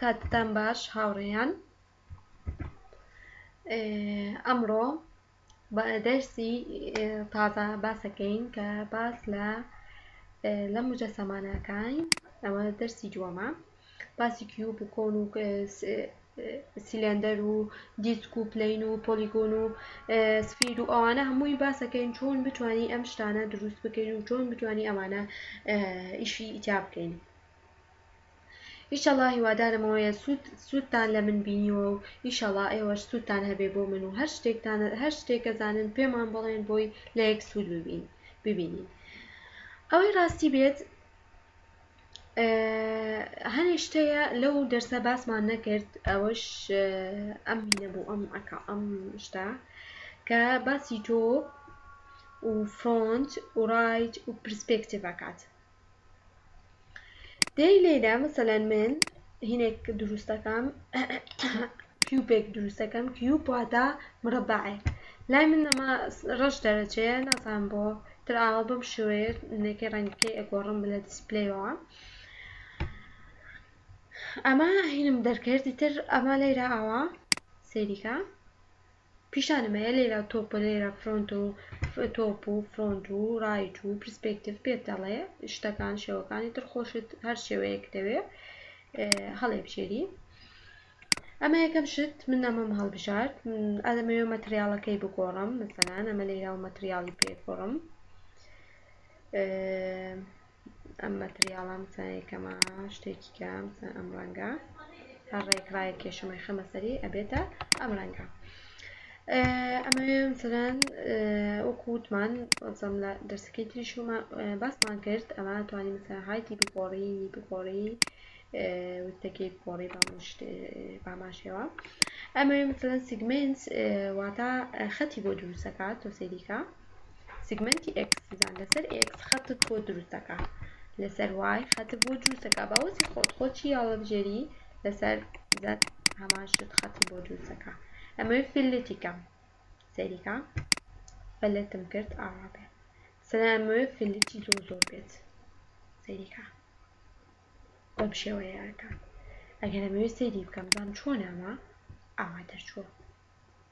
کاتتان باش هاوڕێیان ئەمڕۆ دەرسی تازە باسەکەین کە باس لە لە مجەسەمانەکان ئەوە دەرسی دووەمە باسی کیوب و کۆن و سیلندەر و دیسک و پلین و پۆلیگۆن و سفیر و ئەوانە هەمووی باسەکەین چۆن بتانی ئەم شتانە دروست بکەین و چۆن بتانی ئەمانە ئیشی ئیتیا بکەین ئیشەڵا هیوادارم ئەوەیە سوود سوودتان لە من بینیوە و ئیشەڵا ئێوەش سوودتان هەبێ بۆ من و هەر شتێکتان هەر شتێک ئەزانن پێمان بڵێن بۆی لە یەک سوود ببین ببینین ئەوەی ڕاستی بێت هەنێ شتەیە لەو دەرسە باسمان نەکرد ئەوەش ئەم هینە بوو ئەم ئەکا ئەم شتا کە باسی تۆ و فرۆنت و ڕایت و پرسپێکتیڤ ئەکات دەی لێیدا مەسەلەن من هینێک دروست دەکەم کیوبێک دروست دەکەم کیوب واتە مرەبەعێک لای من ئەمە ڕەش دەرەچەیە نازانم بۆ تر ئاوا بەم شێوەیە نەکەی ڕەنگەکەی ئەگۆڕم لە دیسپلەیەوە ئەمە هینم دەرکرد ئیتر ئەمە لەیرا ئاوا سەیریکە پیشانم ئەیە لێرە تۆپ لێرە فرۆنت و تۆپ و فرۆنت و ڕایت و پرسپێکتیڤ پێت دەڵێ شتەکان شێوەکانی تر خۆشت هەر شێوەیەک دەوێ هەڵێبژێری ئەمە یەکەم شت من ئەمەم هەڵبژارد ئەدەمەوێ مەتریاڵەکەی بگۆڕم مەسەلان ئەمە لێرا و مەتریاڵی پێگۆڕم ئەم مەتریاڵە ئەم چایەکەمە شتێکی کە ئەم ئەم ڕەنگە هەر ڕێک ڕای کێشمەی خەمە سەری ئەبێتە ئەم ڕەنگە ئەمەوێ مثلەن وەکو وتمان زەم لە دەرسەکەی تری شومە باسمان کرد ئەمە توانی مثلا هایتی بگۆڕی بگۆڕی وتەکەی بگۆڕی باماشەوە ئەمەوێ مثلەن سیگمنت واتە خەتی بۆ دروستەکات تۆ سەریکە سیگمەنتی ئێکس بزان لەسەر ئێکس خەتت بۆ دروست دەکا لەسەر وای خەتت بۆ دروست دەکا باوەزی خۆت خۆچی یاڵەبژێری لەسەر زەت هەمان شت خەتت بۆ دروست دەکا ئەمەوێت فلتی کەم سەریکە فلتم کرد ئاوا بێ سەر ئەمەوێت فلتی لۆ زۆر بێت سەریکە بەم شێوەیەکە ئەگەر ئەمەوێت سەیری بکەم بزان چۆن ئەمە ئاوا دەرچووە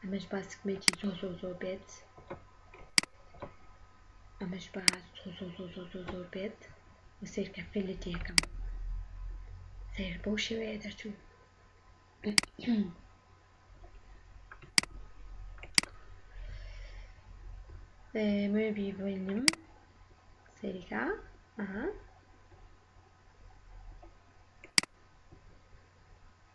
ئەمەش با سکمێکی زۆ زۆ زۆ بێت ئەمەش با زۆ زۆ زۆ زۆ زۆ زۆر بێت و سیرکە فلت یەکەم سیر بۆ شێوەیە دەرچوو مێ بیبینم سەریکە ئەها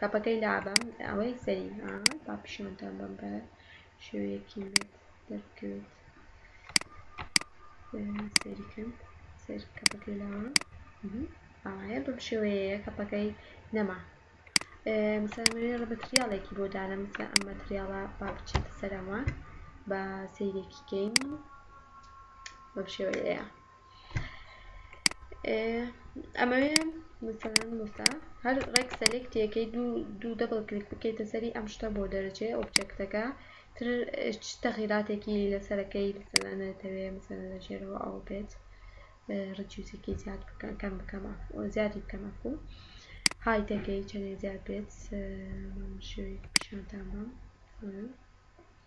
کەپەکەی لابە ئەوەی سەری ها با پیشانتان بەم بە شێوەیەکی مێت دەرکەوێت سەریکەم سەر کەپەکەی لاوە ئاوایە بەم شێوەیە کەپەکەی نەما مسامەوێ ڕبەتریاڵێکی بۆ دانە مسا ئەم مەتریاڵە با بچێتە سەرەوە بە سەیرێکی کەین بەم شێوەیە ئەمەوێ مثلەن وسا هەر ڕێک سەلکتێکەی دوو دوو دەبڵ کلیک بکەیتە سەری ئەم شتە بۆ دەرەچێ ئۆبجەکتەکە تر تەغیراتێکی لەسەرەکەی مثلەن دەتەوێ مثلەن لە ژێرەوە ئەو بێت ڕجوزێکی زیاد بکەن کەم بکەم زیادی بکەم ئەفوو هایتەکەی چەندێ زیاد بێت شوێک پیشانتان بەم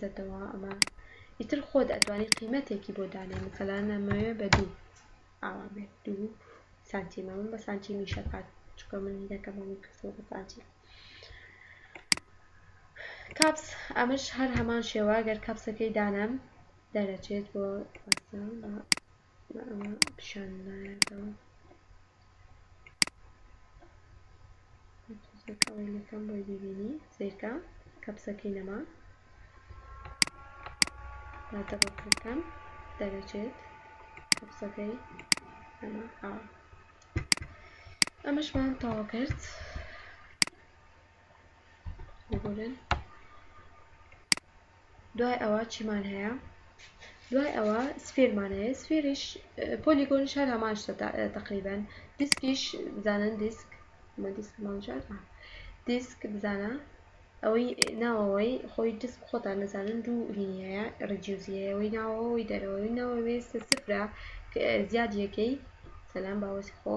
زەردەوە ئەمە ئیتر خۆت ئەتوانی قیمەتێکی بۆ دانێ مثلەن ئەمەوێ بە دوو ئاوا بێت دوو سانتیمە من بە سانتی میشەکات چکە من هیدەکەم من کەسەوە بە سانتی کاپس ئەمەش هەر هەمان شێوە گەر کاپسەکەی دانەم دەرەچێت بۆ با ئەمە پیشان نایەتەوە کەپسەکە ئەوەی لەکەم بۆی ببینی سیرکە کەپسەکەی نەما با دەبڵکەکەم دەرەچێت کەپسەکەی نەما ئەوە ئەمەشمان تەوا کرد ببورن دوای ئەوە چیمان هەیە دوای ئەوە سفێرمان هەیە سفێریش پۆلیگۆن شار هەمان شتە تقریبان دیسکیش بزانن دیسک دیسک ماڵژار دیسک بزانە ئەوەی ناوەوەی خۆی دیسک خۆتان نەزانن دوو لینیەیە ڕجیوزیەوەی ناوەوەی دەرەوەی ناوەوەی سفرە زیاد یەکەی سەلام باوەسی خۆ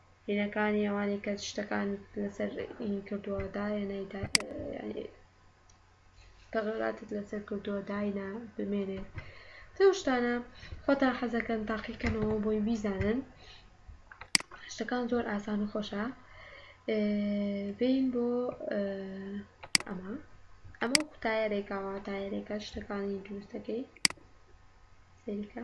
هینەکانی ئەوانی کە شتەکان لەسەر هین کردووە دایەنای تەغەراتت لەسەر کردووە داینا بمێنێ تەو شتانە خۆتان حەزەکەن تاقیکەنەوە بۆی بیزانن شتەکان زۆر ئاسان و خۆشە بین بۆ ئەمە ئەمە قوتایەرێکاوە تایەرێکە شتەکانی دروستەکەی سەریکە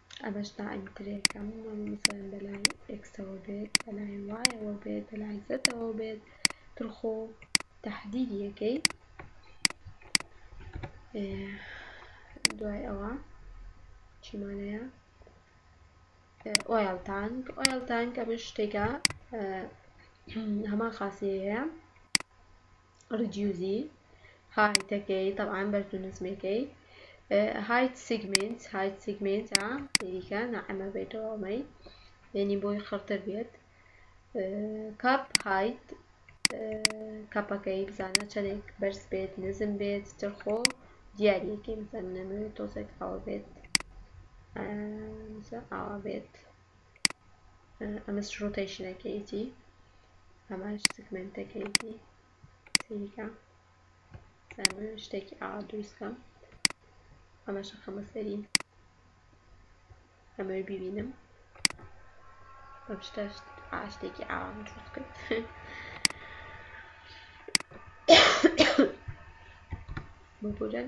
ئەمەش دایم ترێکە مەسەلەن بەلای ئێکسەوە بێت بەلای وایەوە بێت بەلای زەتەوە بێت ترخۆ تهدیدیەکەی دوای ئەوە چیمانەیە ئۆیل تانک ئۆیل تانک ئەمە شتێکە هەمان خاصی هەیە ڕیدیوزی هایتەکەی طبعاً بەرز و نزمەکەی هایت سیگمنت هایت سیگمنتە یەریکە نەعەمە بێتەوە ئەمەی یعنی بۆی خڕتر بێت کاپ هایت کاپەکەی بزانە چەندێک بەرز بێت نزم بێت ترخۆ دیارەکەی بزانە نەمەوێت تۆزێک ئاوە بێت ئاوا بێت ئەمەش ڕۆتەیشنەکەیەتی ئەمەش سگمنتەکەیەتی سەیریکە سامن شتێکی ئاوا دروستکەم ئەمەش خەمە سەری ئەمەوێ ببینم بەم شتە شتێکی ئاوام دروست کرد ببورن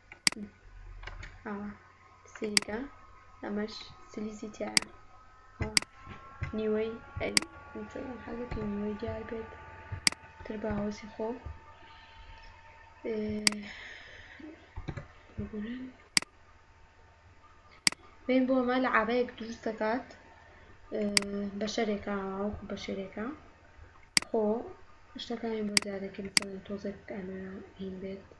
ئەوە سیلیکا ئەمەش سلیزی تایە نیوەی حەزەتی نیوەی دیار بێت تر باوەسی خۆ بگورن بین بۆ ئەمە لە عبەیەک دروست دەکات بە شەرێکە وەکو بە شەرێکە خۆ شتەکانی بۆ دیارەکە مثلەن تۆزێک ئەمە هین بێت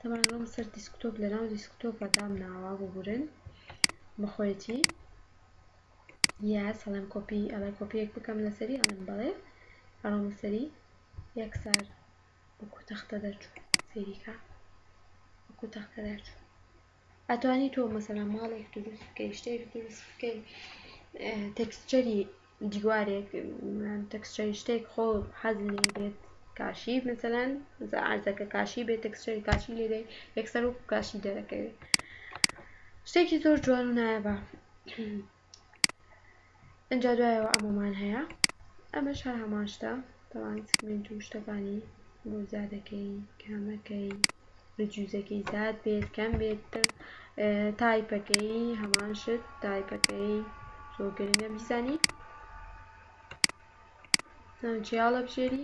تەبعەن ڕۆم سەر دیسکتۆپ لەناو دیسکتۆپە دام ناوە ببورن بەخۆیەتی یا سەڵێم کۆپی ئەڵێ کۆپیەک بکەم لەسەری ئەڵێم بەڵێ ئەڕۆمە سەری یەکسار وەکو تەختە دەرچوو سەیریکە وەکو تەختە دەرچوو ئەتوانی تۆ مەسەلا ماڵێک دروست بکەی شتێک دروست بکەی تەکسچەری دیوارێک تەکسچەری شتێک خۆ حەز لێ بێت کاشی مثلەن ئارزەکە کاشی بێت تەکسچەری کاشی لێدەی یەکسەر و کاشی دەرەکەوێت شتێکی زۆر جوان و نایابە ئینجا دوایەوە ئەمەمان هەیە ئەمەش هەر هەمان شتە تاوان سکمنت و شتەکانی بۆ زیادەکەی کامەکەی جوزەکەی زیاد بێت کەم بێت تر تایپەکەی هەمان شت تایپەکەی زۆر گرنگە بیزانی چیاڵە بژێری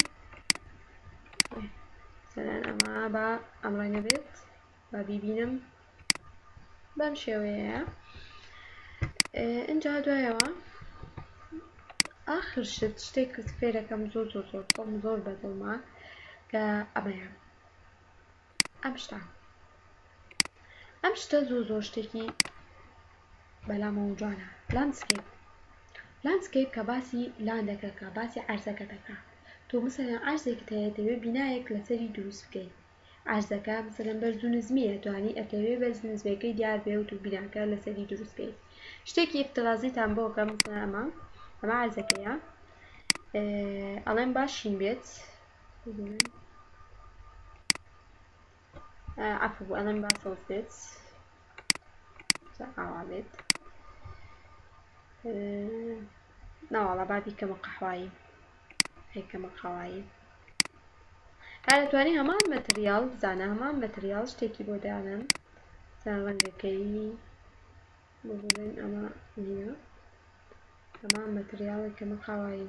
سەران ئەمە با ئەم ڕەنگە بێت با بیبینم بەم شێوەیەیە ئینجا دوایەوە ئاخر شت شتێکت فێ دەکەم زۆر زۆر زۆر خۆم زۆر بەدڵمە کە ئەمەیە ئەم شتە ئەم شتە زۆر زۆر شتێکی بەلامەوە جوانە لاندسکەیپ لاندسکەیپ کە باسی لاندەکە کە باسی عەرزەکە دەکا تۆ مثلەن عەرزێکت هەیە دەوێت بینایەک لەسەری دروست بکەیت عەرزەکە مەسەلەن بەرز و نزمیە توانی ئەتەوێ بەرز نزمێکەی دیار بێ و تو بیناکە لەسەری دروست کەی شتێکی ئفترازیتان بۆ کەم مەسەلەن ئەمە ئەمە عەرزەکەیە ئەڵێم باشین بێت عفو بۆ ئەڵێم با سەوز بێت ئاوا بێت ناواڵە بابی کەمە قەحوایی هەی کەمە قەوایی هەر دەتوانی هەمان مەتریال بزانە هەمان مەتریال شتێکی بۆ دانم زان ڕەنگەکەی بۆ بڵێن ئەمە نییە هەمان مەتریاڵێک کەمە قاوایی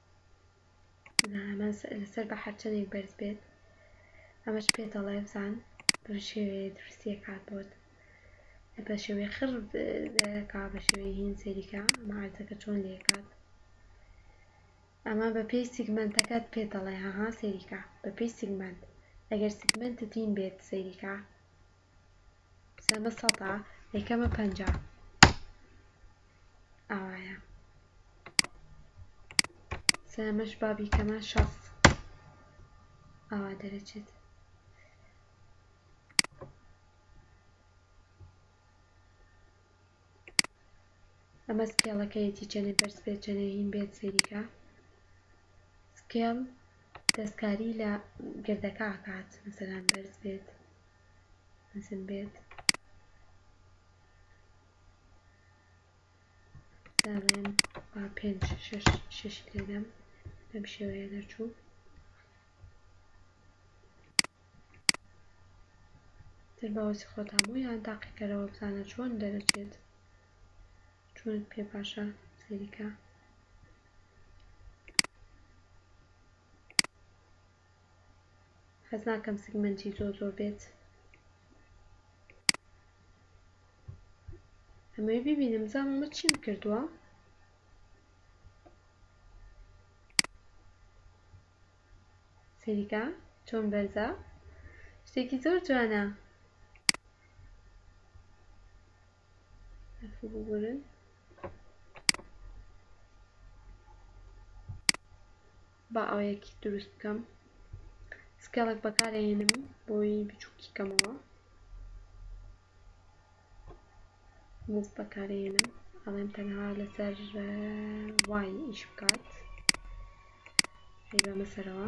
نامە لەسەر بە هەرچەندێک بەرز بێت ئەمەش پێت دەڵێ بزان بەم شێوەیە دروستی ئەکات بۆت بە شێوەی خڕ دەکا بە شێوەی هین سەیریکە ئەمە عەرزەکە چۆن لێکات ئەمە بە پێی سیگمەنتەکەت پێت دەڵێ هەها سەیریکە بە پێی سیگمەنت ئەگەر سیگمەنتت هین بێت سەیریکە سێمە سەتا یەکەمە پەنجا ئاوایە سێمەش بابی کەمە شەست ئاوا دەرەچێت ئەمە سکێڵەکەیەتی چەنێ بەرز بێت چەنێ هین بێت سەیریکە سکێڵ دەستکاری لە گردەکە ئاکات مەسەلان بەرز بێت مەزن بێت دابێن با پێنج شەش شەشی لێدەم بەم شێوەیە دەرچوو تر باوەسی خۆتان بۆ یان تاقیکەرەوە بزانە چۆن دەرەچێت چۆن پێ باشە سەریکە حەز ناکەم سیگمەنتی زۆر زۆر بێت ئەمەوێ ببینم بزانم ئەمە چیم کردووە سەیریکە چۆن بەرزە شتێکی زۆر جوانە بگورن با ئاوێکی دروست بکەم سکێڵێک بەکار ئەهێنم بۆی بچووکی کەمەوە موف بەکارێنم ئەڵێم تەنها لەسەر وای ئیش بکات هەی بەمە سەرەوە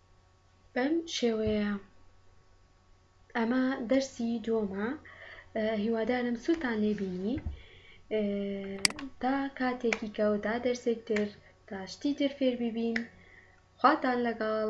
بەم شێوەیە ئەمە دەرسی دووەمە هیوادارم سوودتان لێ بینی تا کاتێکی کە و تا دەرسێک تر تا شتی تر فێر ببین خواتان لەگەڵ